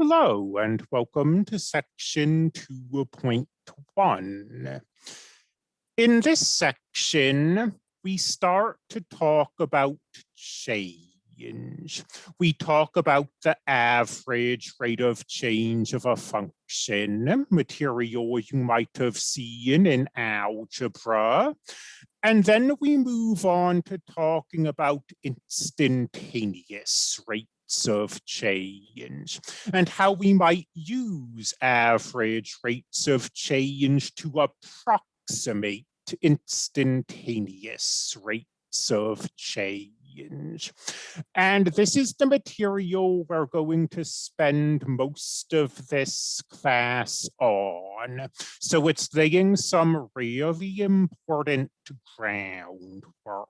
Hello and welcome to section 2.1. In this section, we start to talk about change. We talk about the average rate of change of a function, material you might have seen in algebra. And then we move on to talking about instantaneous rate of change and how we might use average rates of change to approximate instantaneous rates of change. And this is the material we're going to spend most of this class on. So it's laying some really important groundwork.